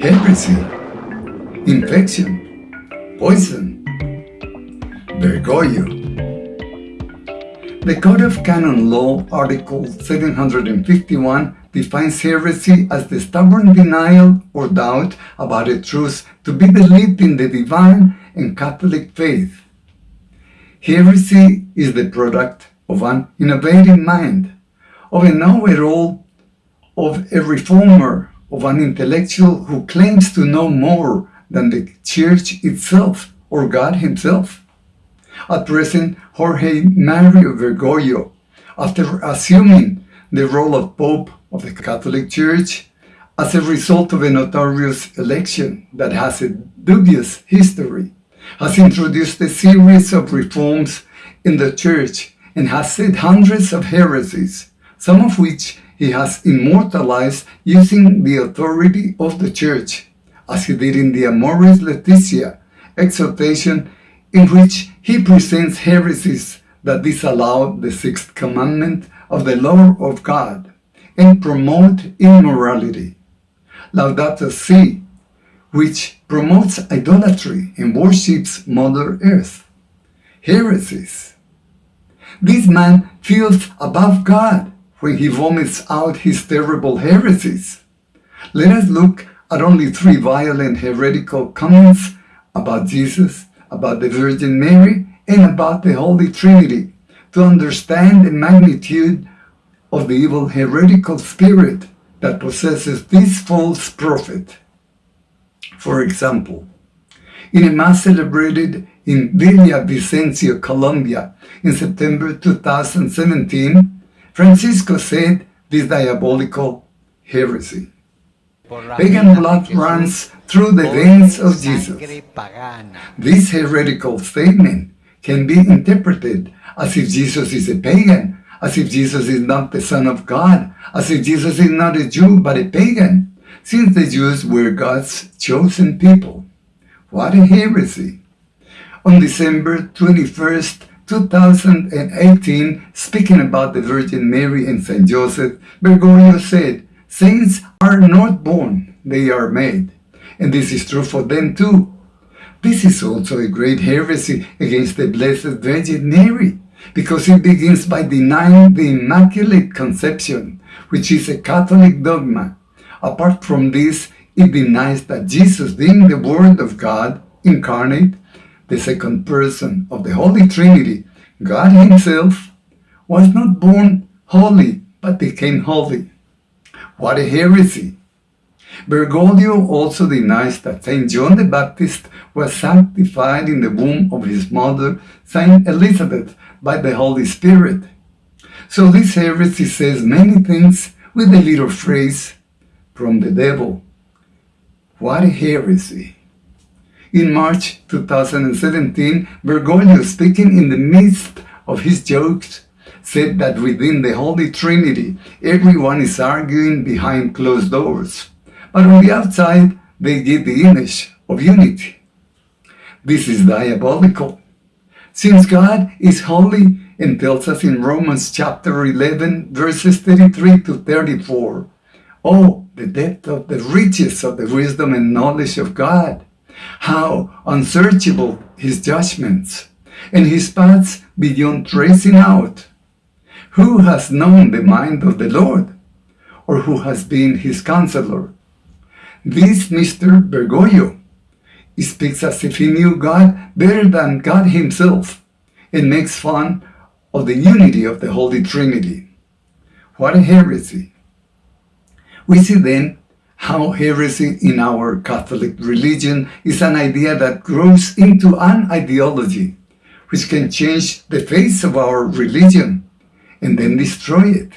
heresy, infection, poison, Bergoglio. The Code of Canon Law, Article 751, defines heresy as the stubborn denial or doubt about a truth to be believed in the divine and Catholic faith. Heresy is the product of an innovating mind, of a know-it-all, of a reformer, of an intellectual who claims to know more than the Church itself or God himself. At present, Jorge Mario Bergoglio, after assuming the role of Pope of the Catholic Church, as a result of a notorious election that has a dubious history, has introduced a series of reforms in the Church and has said hundreds of heresies, some of which he has immortalized using the authority of the Church, as he did in the Amoris Laetitia exhortation in which he presents heresies that disallow the sixth commandment of the law of God and promote immorality. Laudato Si, which promotes idolatry and worships Mother Earth. Heresies. This man feels above God when he vomits out his terrible heresies. Let us look at only three violent heretical comments about Jesus about the Virgin Mary, and about the Holy Trinity to understand the magnitude of the evil heretical spirit that possesses this false prophet. For example, in a mass celebrated in Villavicencio, Colombia in September 2017, Francisco said this diabolical heresy. Pagan blood runs through the veins of Jesus. This heretical statement can be interpreted as if Jesus is a pagan, as if Jesus is not the Son of God, as if Jesus is not a Jew but a pagan, since the Jews were God's chosen people. What a heresy! On December 21st, 2018, speaking about the Virgin Mary and Saint Joseph, Bergoglio said, Saints are not born, they are made. And this is true for them too. This is also a great heresy against the Blessed Virgin Mary, because it begins by denying the Immaculate Conception, which is a Catholic dogma. Apart from this, it denies that Jesus, being the Word of God incarnate, the second person of the Holy Trinity, God Himself, was not born holy, but became holy. What a heresy! Bergoglio also denies that Saint John the Baptist was sanctified in the womb of his mother, Saint Elizabeth, by the Holy Spirit. So this heresy says many things with a little phrase, from the devil. What a heresy! In March 2017, Bergoglio, speaking in the midst of his jokes, said that within the Holy Trinity, everyone is arguing behind closed doors. But on the outside, they give the image of unity. This is diabolical. Since God is holy and tells us in Romans chapter 11, verses 33 to 34, Oh, the depth of the riches of the wisdom and knowledge of God! How unsearchable his judgments, and his paths beyond tracing out! Who has known the mind of the Lord? Or who has been his counselor? This Mr. Bergoglio he speaks as if he knew God better than God himself and makes fun of the unity of the Holy Trinity. What a heresy! We see then how heresy in our Catholic religion is an idea that grows into an ideology which can change the face of our religion and then destroy it.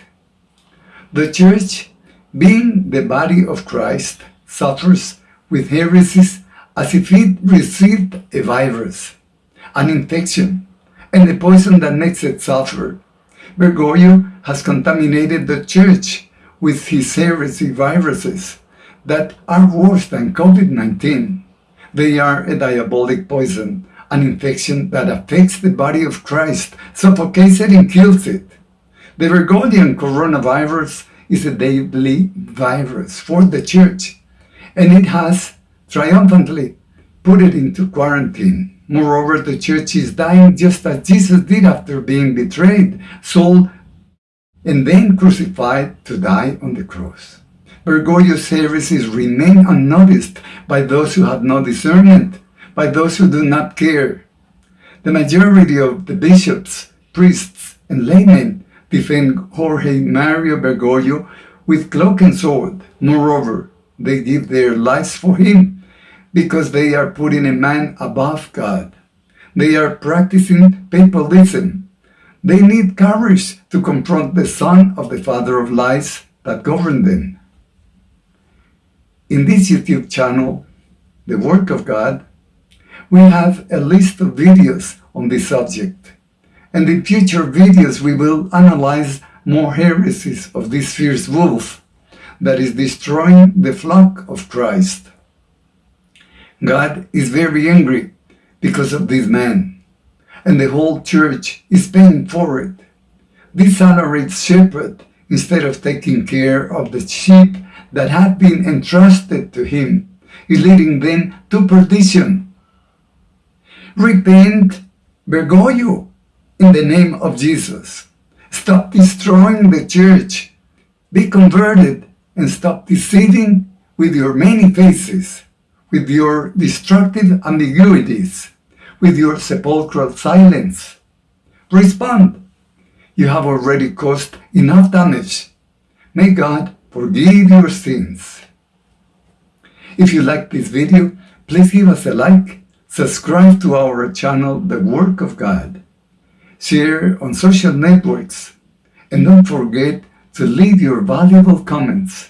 The Church, being the body of Christ, suffers with heresies as if it received a virus, an infection, and the poison that makes it suffer. Bergoglio has contaminated the Church with his heresy viruses that are worse than COVID-19. They are a diabolic poison, an infection that affects the body of Christ, suffocates it and kills it. The Bergoglian coronavirus is a deadly virus for the church, and it has triumphantly put it into quarantine. Moreover, the church is dying just as Jesus did after being betrayed, sold, and then crucified to die on the cross. Bergoglio's heresies remain unnoticed by those who have no discernment, by those who do not care. The majority of the bishops, priests, and laymen defend Jorge Mario Bergoglio with cloak and sword. Moreover, they give their lives for him because they are putting a man above God. They are practicing papalism. They need courage to confront the son of the father of lies that govern them. In this YouTube channel, The Work of God, we have a list of videos on this subject. And in future videos we will analyze more heresies of this fierce wolf that is destroying the flock of Christ. God is very angry because of this man, and the whole church is paying for it. This salaried shepherd, instead of taking care of the sheep that have been entrusted to him, is leading them to perdition. Repent, Bergoglio, in the name of Jesus. Stop destroying the church. Be converted and stop deceiving with your many faces, with your destructive ambiguities, with your sepulchral silence. Respond. You have already caused enough damage. May God forgive your sins. If you like this video, please give us a like, subscribe to our channel, The Work of God, share on social networks, and don't forget to leave your valuable comments.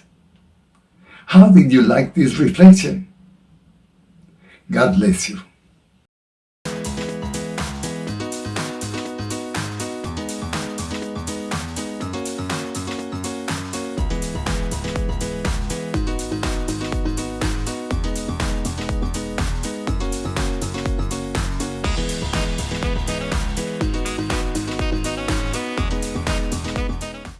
How did you like this reflection? God bless you.